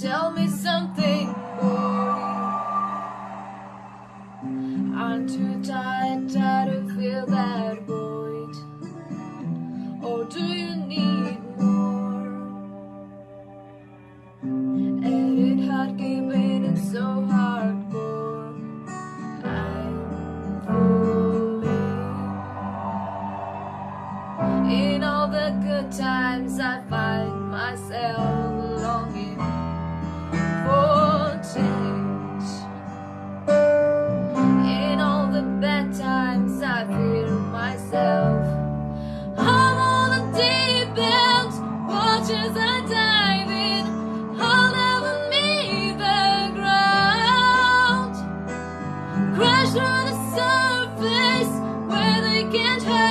Tell me something I'm too tired, tired of feel that void? Or do you need more? And it hard keeping it so hardcore I'm falling In all the good times I find myself alone can't hurt.